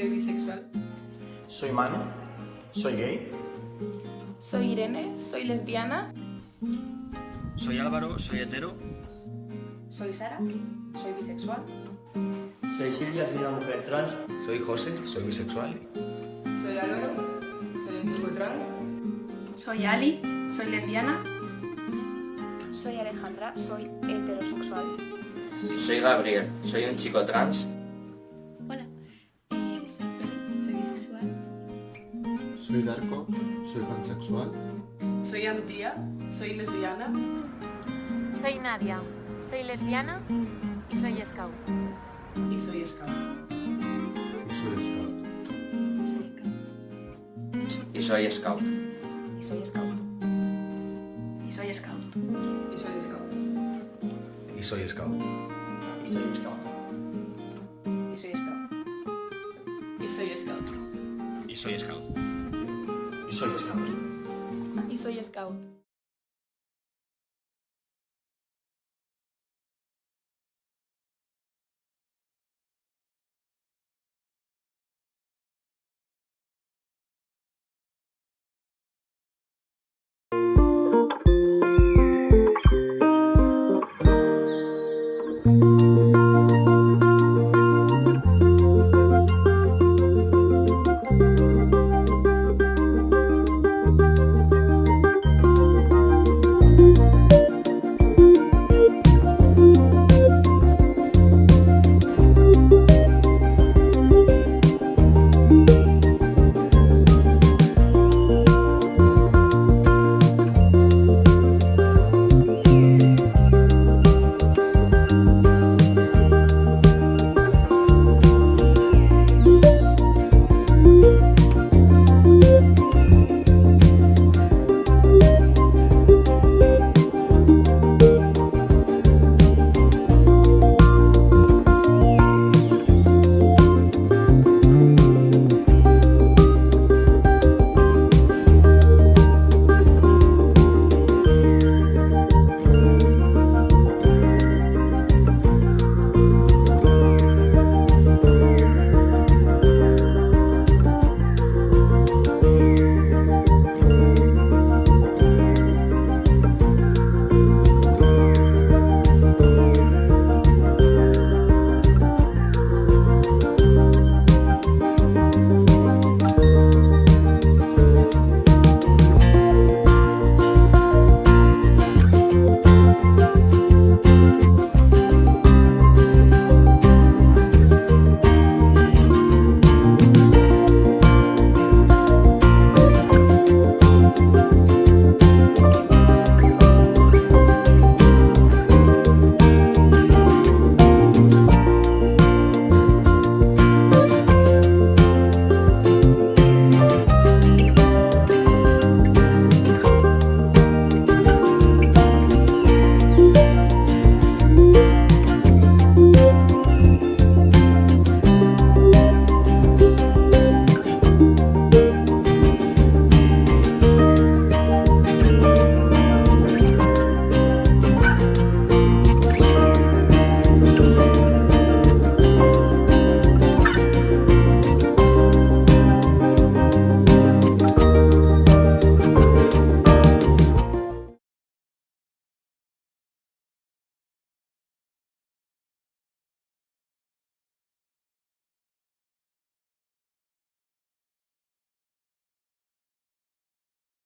Soy bisexual. Soy Manu. Soy gay. Soy Irene, soy lesbiana. Soy Álvaro, soy hetero. Soy Sara, soy bisexual. Soy Silvia, soy una mujer trans. Soy José, soy bisexual. Soy Álvaro. Soy un chico trans. Soy Ali, soy lesbiana. Soy Alejandra, soy heterosexual. Soy Gabriel, soy un chico trans. Soy Darko, soy pansexual. Soy Antía, soy lesbiana. Soy Nadia, soy lesbiana y soy scout. Y soy scout. Y soy scout. Y soy scout. Y soy scout. Y soy scout. Y soy scout. Y soy scout. Y soy scout. Y soy scout. Y soy scout. Y soy scout. Soy scout. Y soy scout.